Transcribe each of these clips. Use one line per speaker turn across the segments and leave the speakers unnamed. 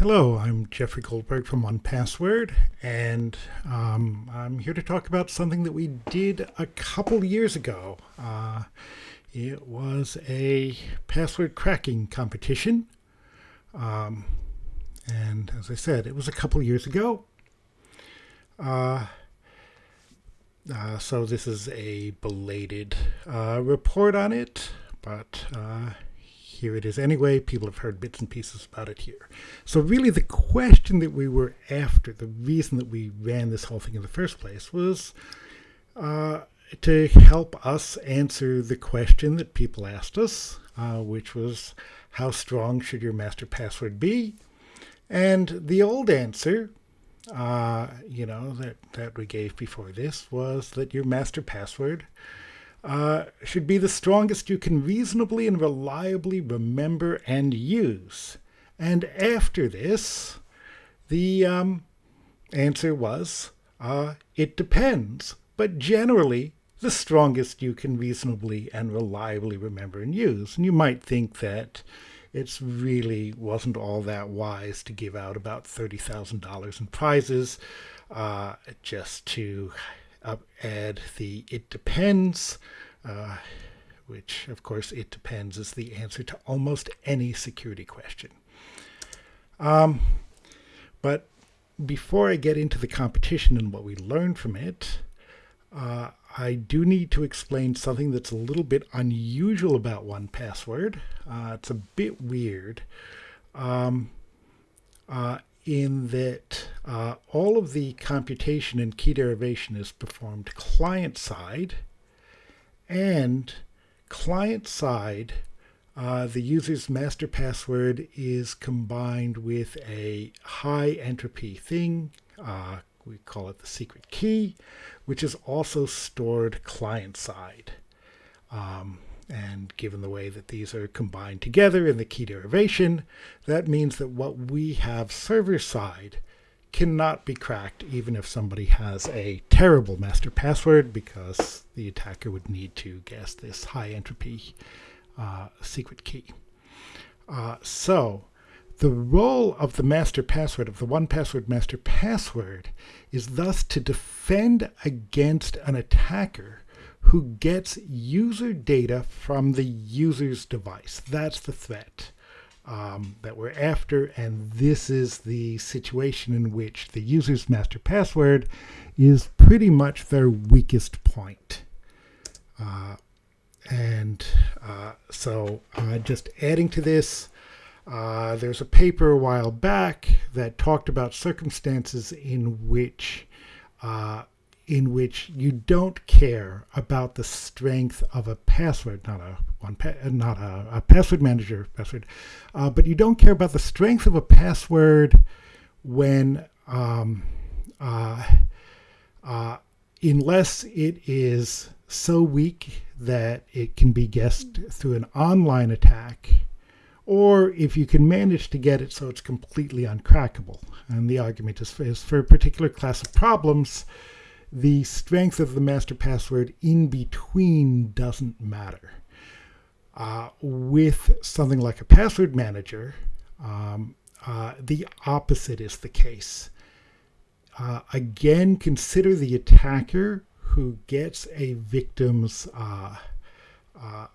Hello, I'm Jeffrey Goldberg from 1Password, and um, I'm here to talk about something that we did a couple years ago. Uh, it was a password cracking competition, um, and as I said, it was a couple years ago. Uh, uh, so this is a belated uh, report on it, but uh, here it is anyway. People have heard bits and pieces about it here. So really the question that we were after, the reason that we ran this whole thing in the first place was uh, to help us answer the question that people asked us, uh, which was how strong should your master password be? And the old answer, uh, you know, that, that we gave before this was that your master password uh, should be the strongest you can reasonably and reliably remember and use. And after this, the um, answer was, uh, it depends, but generally the strongest you can reasonably and reliably remember and use. And you might think that it really wasn't all that wise to give out about $30,000 in prizes uh, just to add the it depends, uh, which of course it depends is the answer to almost any security question. Um, but before I get into the competition and what we learned from it, uh, I do need to explain something that's a little bit unusual about 1Password. Uh, it's a bit weird. Um, uh, in that uh, all of the computation and key derivation is performed client side and client side uh, the user's master password is combined with a high entropy thing uh, we call it the secret key which is also stored client side um, and given the way that these are combined together in the key derivation, that means that what we have server side cannot be cracked even if somebody has a terrible master password because the attacker would need to guess this high entropy uh, secret key. Uh, so the role of the master password, of the 1Password master password, is thus to defend against an attacker who gets user data from the user's device. That's the threat um, that we're after, and this is the situation in which the user's master password is pretty much their weakest point. Uh, and uh, so uh, just adding to this, uh, there's a paper a while back that talked about circumstances in which uh, in which you don't care about the strength of a password, not a one, not a, a password manager password, uh, but you don't care about the strength of a password when, um, uh, uh, unless it is so weak that it can be guessed through an online attack, or if you can manage to get it so it's completely uncrackable. And the argument is, is for a particular class of problems, the strength of the master password in between doesn't matter. Uh, with something like a password manager, um, uh, the opposite is the case. Uh, again, consider the attacker who gets a victim's uh, uh,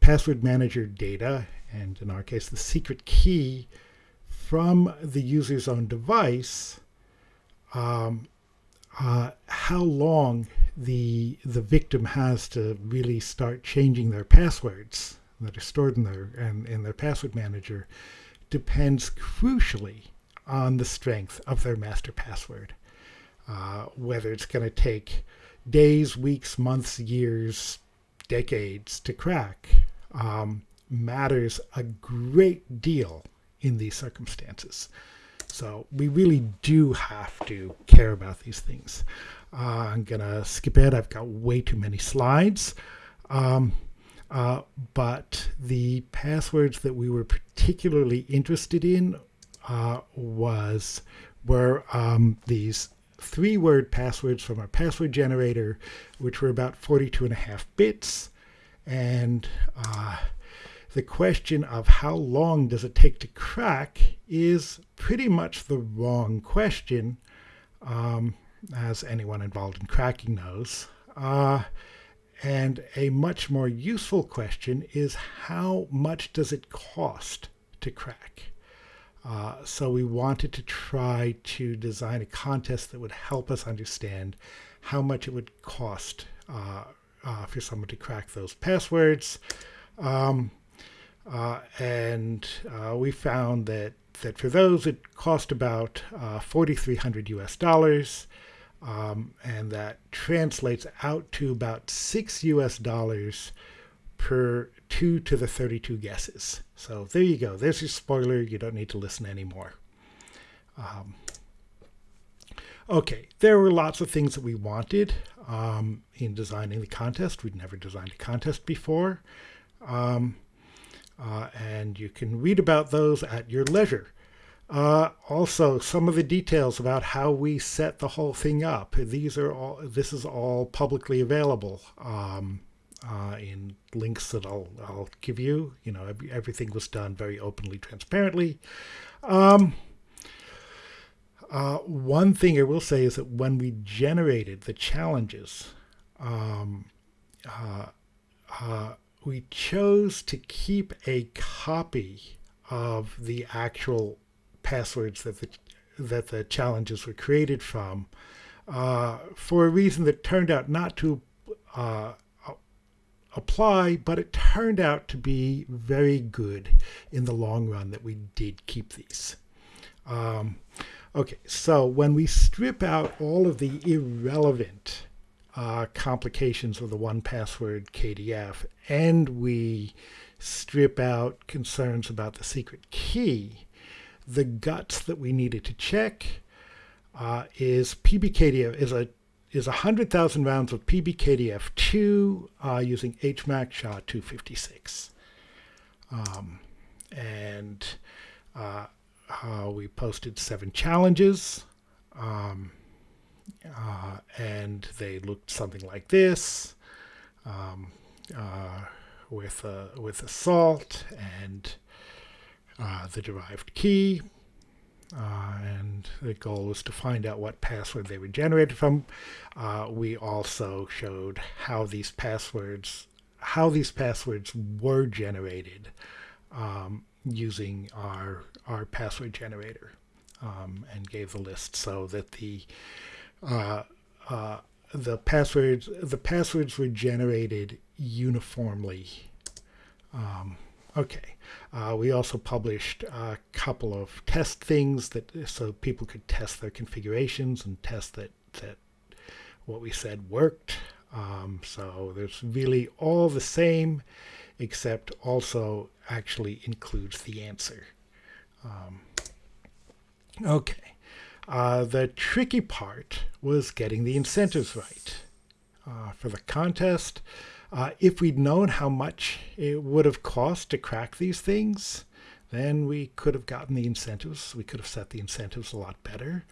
password manager data, and in our case, the secret key from the user's own device. Um, uh, how long the the victim has to really start changing their passwords that are stored in their and in their password manager depends crucially on the strength of their master password. Uh, whether it's going to take days, weeks, months, years, decades to crack um, matters a great deal in these circumstances. So we really do have to care about these things. Uh, I'm going to skip it. I've got way too many slides. Um, uh, but the passwords that we were particularly interested in uh, was were um, these three-word passwords from our password generator, which were about 42 and a half bits. And uh, the question of how long does it take to crack is pretty much the wrong question, um, as anyone involved in cracking knows. Uh, and a much more useful question is how much does it cost to crack? Uh, so we wanted to try to design a contest that would help us understand how much it would cost uh, uh, for someone to crack those passwords. Um, uh, and uh, we found that, that for those it cost about uh, 4,300 US dollars. Um, and that translates out to about six US dollars per two to the 32 guesses. So there you go. There's your spoiler. You don't need to listen anymore. Um, okay, there were lots of things that we wanted um, in designing the contest. We'd never designed a contest before. Um, uh, and you can read about those at your leisure. Uh, also, some of the details about how we set the whole thing up. These are all. This is all publicly available um, uh, in links that I'll I'll give you. You know, everything was done very openly, transparently. Um, uh, one thing I will say is that when we generated the challenges, um, uh, uh, we chose to keep a copy of the actual passwords that the, that the challenges were created from uh, for a reason that turned out not to uh, apply, but it turned out to be very good in the long run that we did keep these. Um, okay, so when we strip out all of the irrelevant uh, complications of the 1Password KDF and we strip out concerns about the secret key, the guts that we needed to check uh, is PBKDF is a is 100,000 rounds of PBKDF2 uh, using HMAC SHA-256. Um, and uh, uh, we posted seven challenges. Um, uh, and they looked something like this um, uh, with, with a salt and uh, the derived key. Uh, and the goal was to find out what password they were generated from. Uh, we also showed how these passwords how these passwords were generated um, using our our password generator um, and gave the list so that the uh, uh, the passwords the passwords were generated uniformly. Um, okay. Uh, we also published a couple of test things that so people could test their configurations and test that that what we said worked. Um, so there's really all the same, except also actually includes the answer. Um, okay. Uh, the tricky part was getting the incentives right. Uh, for the contest, uh, if we'd known how much it would have cost to crack these things, then we could have gotten the incentives. We could have set the incentives a lot better.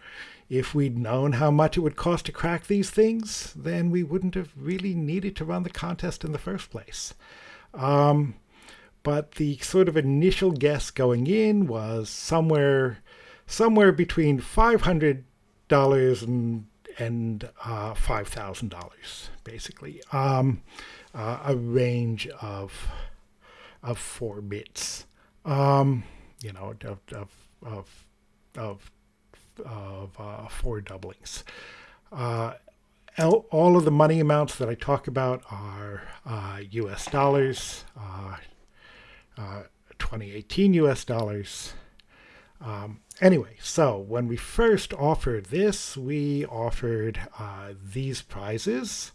If we'd known how much it would cost to crack these things, then we wouldn't have really needed to run the contest in the first place. Um, but the sort of initial guess going in was somewhere somewhere between $500 and, and uh, $5,000, basically. Um, uh, a range of, of four bits, um, you know, of, of, of, of, of uh, four doublings. Uh, all of the money amounts that I talk about are US uh, dollars, uh, 2018 US dollars, um, anyway, so when we first offered this, we offered uh, these prizes.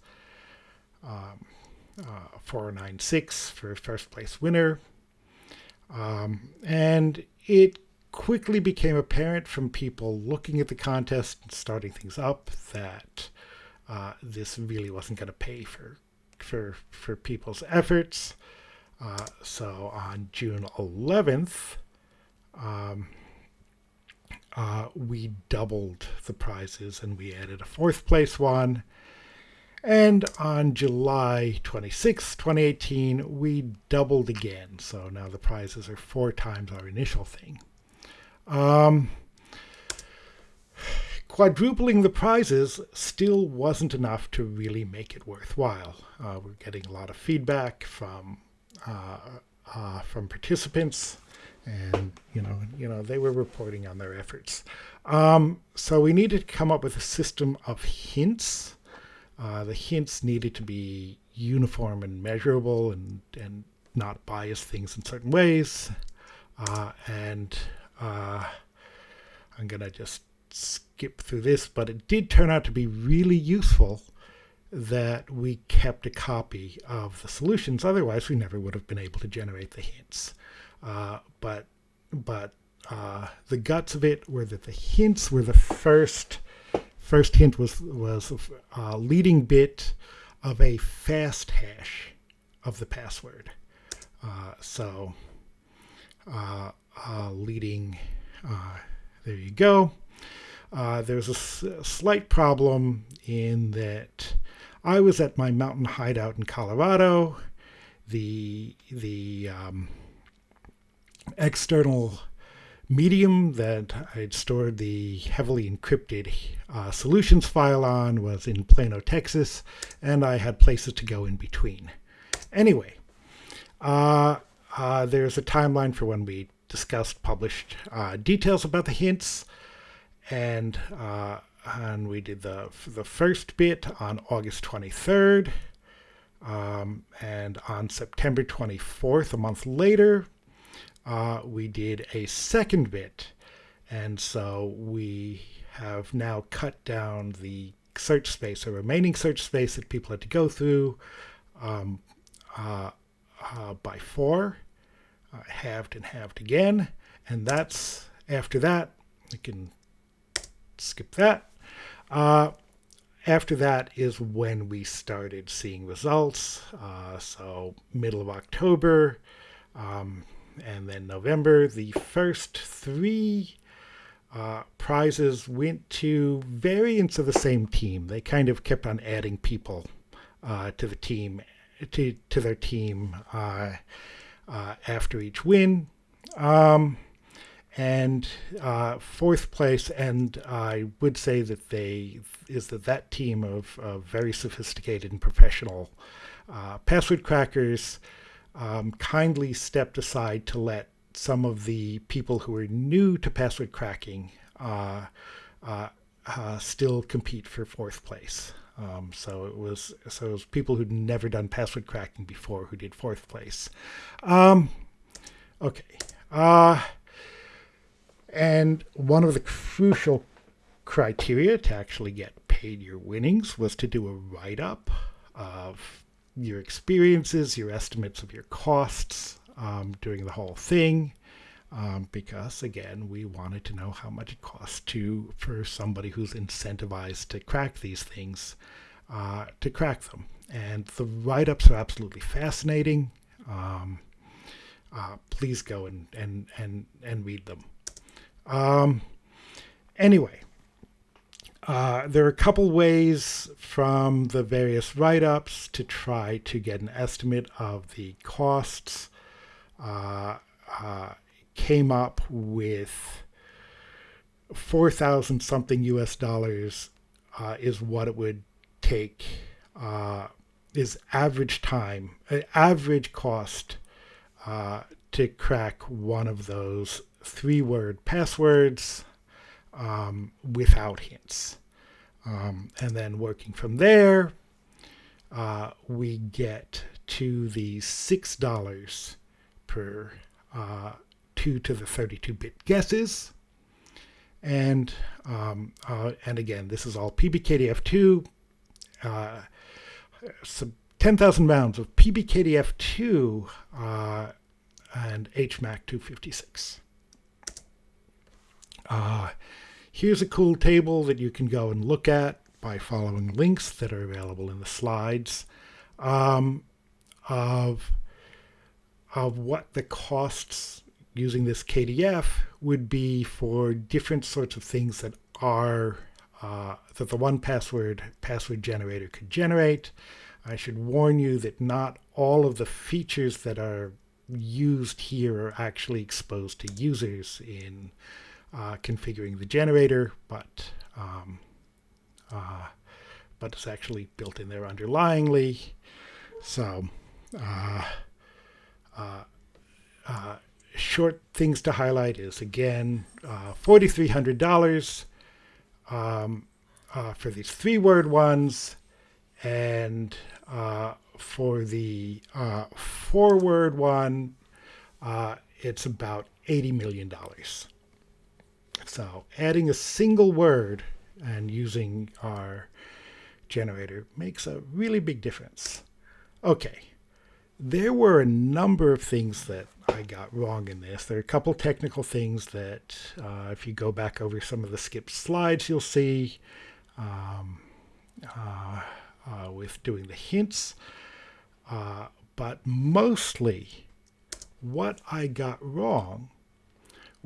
Um, uh, 496 for first place winner. Um, and it quickly became apparent from people looking at the contest and starting things up that uh, this really wasn't going to pay for, for, for people's efforts. Uh, so on June 11th, um, uh, we doubled the prizes and we added a fourth place one. And on July 26, 2018, we doubled again. So now the prizes are four times our initial thing. Um, quadrupling the prizes still wasn't enough to really make it worthwhile. Uh, we're getting a lot of feedback from uh, uh, from participants, and you know, you know, they were reporting on their efforts. Um, so we needed to come up with a system of hints. Uh, the hints needed to be uniform and measurable, and and not bias things in certain ways. Uh, and uh, I'm gonna just skip through this, but it did turn out to be really useful that we kept a copy of the solutions. Otherwise, we never would have been able to generate the hints. Uh, but but uh, the guts of it were that the hints were the first first hint was was a uh, leading bit of a fast hash of the password. Uh, so uh, uh, leading there you go. Uh, there's a, slight problem in that I was at my mountain hideout in Colorado. The the um, external medium that I'd stored the heavily encrypted uh, solutions file on was in Plano, Texas, and I had places to go in between. Anyway, uh, uh, there's a timeline for when we discussed published uh, details about the hints and uh, and we did the the first bit on August 23rd, um, and on September 24th, a month later, uh, we did a second bit, and so we have now cut down the search space, the remaining search space that people had to go through, um, uh, uh, by four, uh, halved and halved again, and that's after that. We can skip that. Uh, after that is when we started seeing results. Uh, so middle of October um, and then November, the first three uh, prizes went to variants of the same team. They kind of kept on adding people uh, to the team, to, to their team uh, uh, after each win. Um, and uh, fourth place, and I would say that they is that that team of, of very sophisticated and professional uh, password crackers um, kindly stepped aside to let some of the people who are new to password cracking uh, uh, uh still compete for fourth place. Um, so it was so it was people who'd never done password cracking before who did fourth place. Um, okay. Uh, and one of the crucial criteria to actually get paid your winnings was to do a write up of your experiences, your estimates of your costs um, during the whole thing. Um, because again, we wanted to know how much it costs to for somebody who's incentivized to crack these things uh, to crack them. And the write-ups are absolutely fascinating. Um, uh, please go and, and, and, and read them. Um, anyway, uh, there are a couple ways from the various write-ups to try to get an estimate of the costs. Uh, uh, came up with 4,000 something US dollars uh, is what it would take, uh, is average time, average cost to crack one of those three word passwords um, without hints. Um, and then working from there, uh, we get to the $6 per uh, 2 to the 32 bit guesses. And um, uh, and again, this is all PBKDF2. Uh, 10,000 rounds of PBKDF2 uh, and HMAC 256. Here's a cool table that you can go and look at by following links that are available in the slides um, of, of what the costs using this KDF would be for different sorts of things that are uh, that the 1Password password generator could generate. I should warn you that not all of the features that are used here are actually exposed to users in uh, configuring the generator, but um, uh, but it's actually built in there underlyingly. So, uh, uh, uh short things to highlight is again uh, $4,300 um, uh, for these three word ones, and for the four word one, it's about $80 million. So adding a single word and using our generator makes a really big difference. Okay, there were a number of things that I got wrong in this. There are a couple technical things that, uh, if you go back over some of the skipped slides, you'll see um, uh, uh, with doing the hints. Uh, but mostly, what I got wrong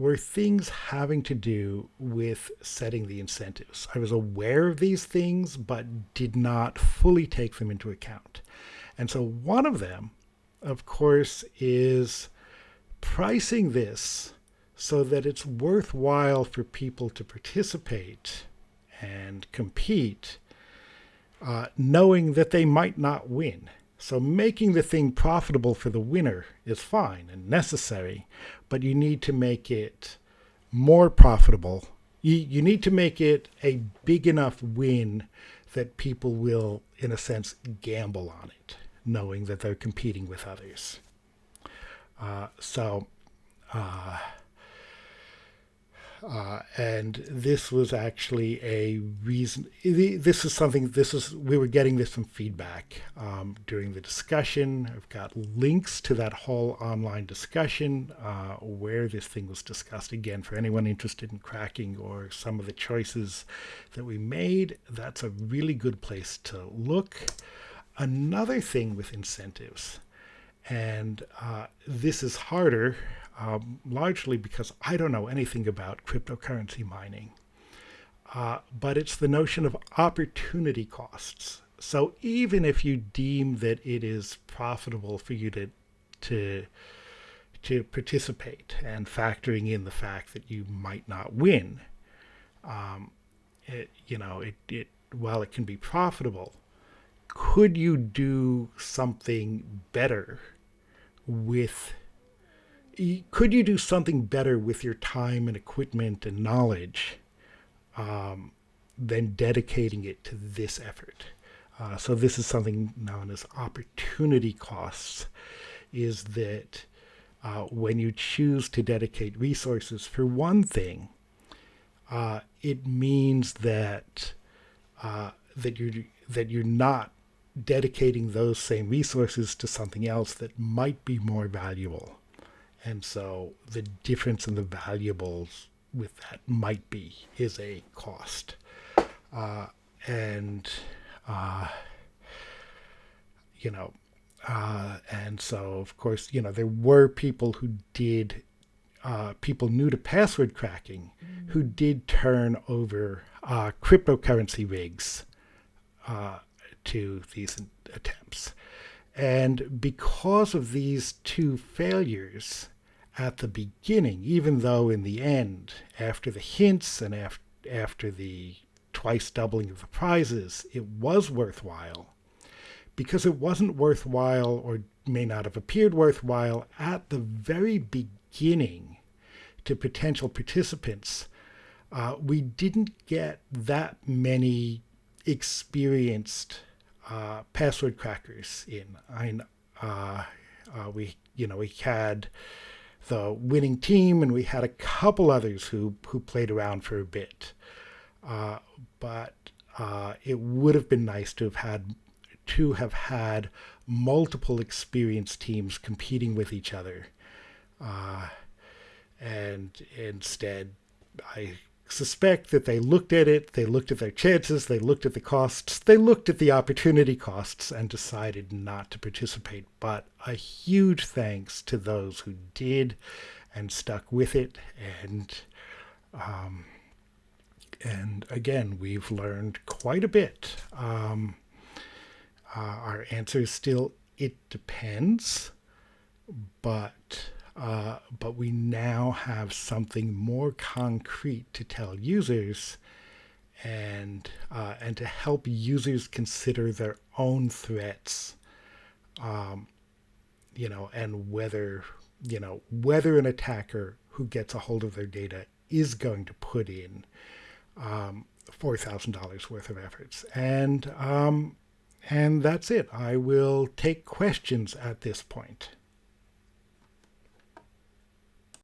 were things having to do with setting the incentives. I was aware of these things, but did not fully take them into account. And so one of them, of course, is pricing this so that it's worthwhile for people to participate and compete, uh, knowing that they might not win. So making the thing profitable for the winner is fine and necessary, but you need to make it more profitable. You, you need to make it a big enough win that people will, in a sense, gamble on it, knowing that they're competing with others. Uh, so, uh, uh, and this was actually a reason. This is something. This is we were getting this from feedback um, during the discussion. I've got links to that whole online discussion uh, where this thing was discussed. Again, for anyone interested in cracking or some of the choices that we made, that's a really good place to look. Another thing with incentives, and uh, this is harder um, largely because I don't know anything about cryptocurrency mining. Uh, but it's the notion of opportunity costs. So even if you deem that it is profitable for you to to to participate and factoring in the fact that you might not win, um, it, you know, it, it while it can be profitable, could you do something better with could you do something better with your time and equipment and knowledge um, than dedicating it to this effort? Uh, so this is something known as opportunity costs, is that uh, when you choose to dedicate resources for one thing, uh, it means that uh, that you're that you're not dedicating those same resources to something else that might be more valuable. And so the difference in the valuables with that might be is a cost. Uh, and, uh, you know, uh, and so, of course, you know, there were people who did, uh, people new to password cracking, mm-hmm. who did turn over uh, cryptocurrency rigs uh, to these attempts. And because of these two failures, at the beginning, even though in the end, after the hints and after, after the twice doubling of the prizes, it was worthwhile. Because it wasn't worthwhile or may not have appeared worthwhile at the very beginning to potential participants, uh, we didn't get that many experienced uh, password crackers in. I, uh, uh, we, you know, we had the winning team, and we had a couple others who who played around for a bit. Uh, but uh, it would have been nice to have had to have had multiple experienced teams competing with each other. Uh, and instead, I suspect that they looked at it, they looked at their chances, they looked at the costs, they looked at the opportunity costs and decided not to participate. But a huge thanks to those who did and stuck with it and um, And again, we've learned quite a bit. Um, uh, our answer is still it depends, but uh, but we now have something more concrete to tell users and uh, and to help users consider their own threats um, you know and whether you know whether an attacker who gets a hold of their data is going to put in um, $4,000 worth of efforts. And um, and that's it. I will take questions at this point